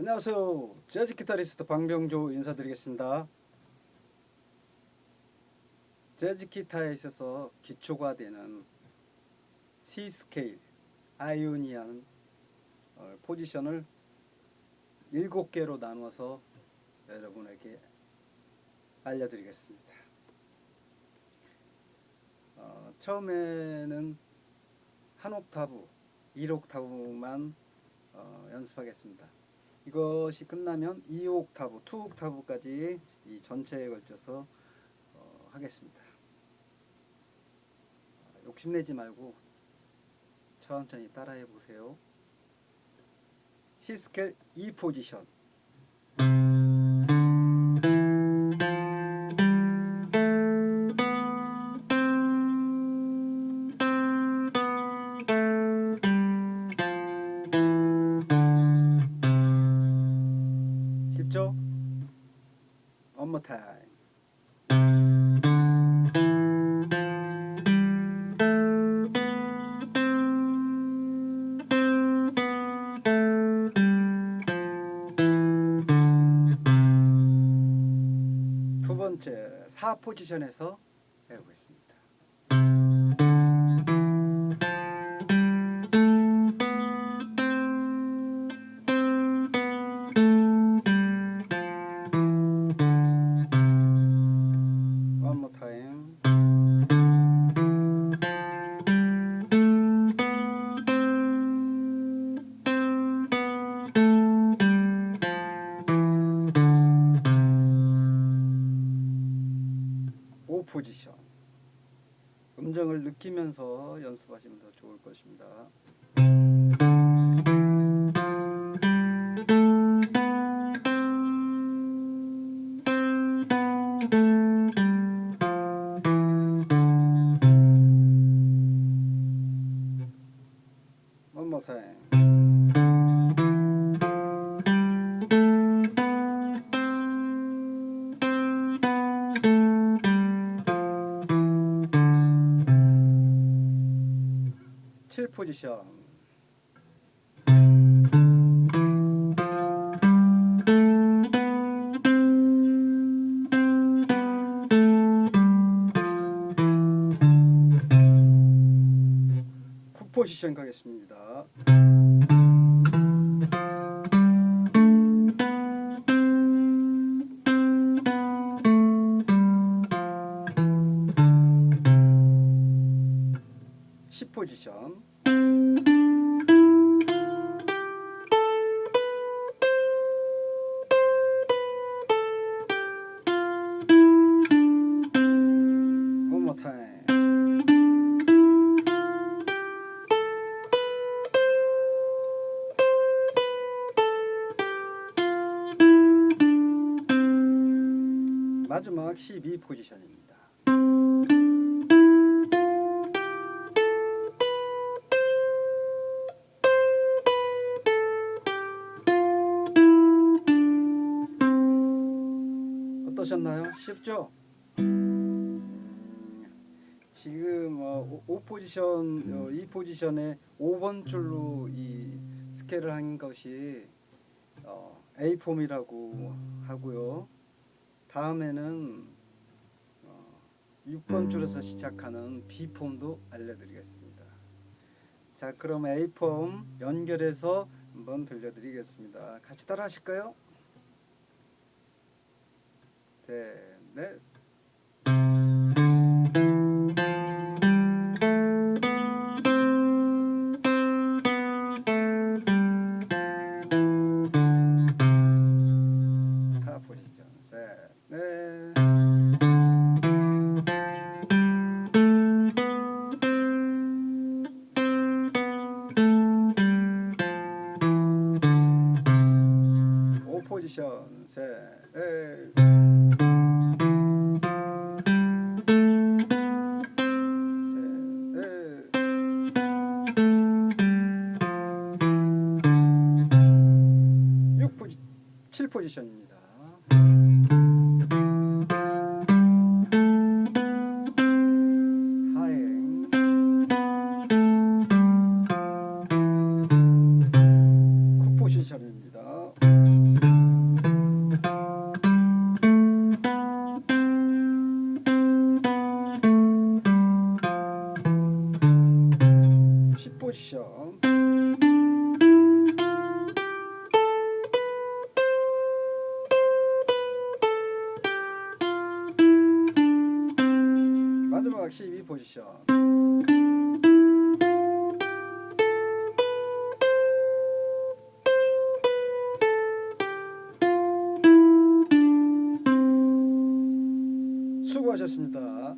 안녕하세요. 재즈 기타리스트 방병조 인사드리겠습니다. 재즈 기타에 있어서 기초가 되는 C 스케일 아이오니안 어, 포지션을 7개로 나눠서 여러분에게 알려드리겠습니다. 어, 처음에는 한 옥타브, 1옥타브만 어, 연습하겠습니다. 이것이 끝나면 2옥타브, 2옥타브까지 이 전체에 걸쳐서 어, 하겠습니다. 욕심내지 말고 천천히 따라해 보세요. C스케일 E 포지션 쉽죠? One more time. 두 번째 4 포지션에서 포지션. 음정을 느끼면서 연습하시면 더 좋을 것입니다. 포지션. 구 포지션 가겠습니다. 십 포지션. 마지막 12 포지션입니다. 어떠셨나요? 쉽죠? 음, 지금 어, 5 포지션, 어, 2 포지션에 5번 줄로 이 스케일을 한 것이 어, A 폼이라고 하고요. 다음에는 어, 6번 줄에서 시작하는 B 폼도 알려드리겠습니다. 자, 그럼 A 폼 연결해서 한번 들려드리겠습니다. 같이 따라 하실까요? 셋, 넷. 오 포지션, 셋, 넷. 셋, 넷. 6 포지, 7 포지션입니다. 마지막 12 포지션. 수고하셨습니다.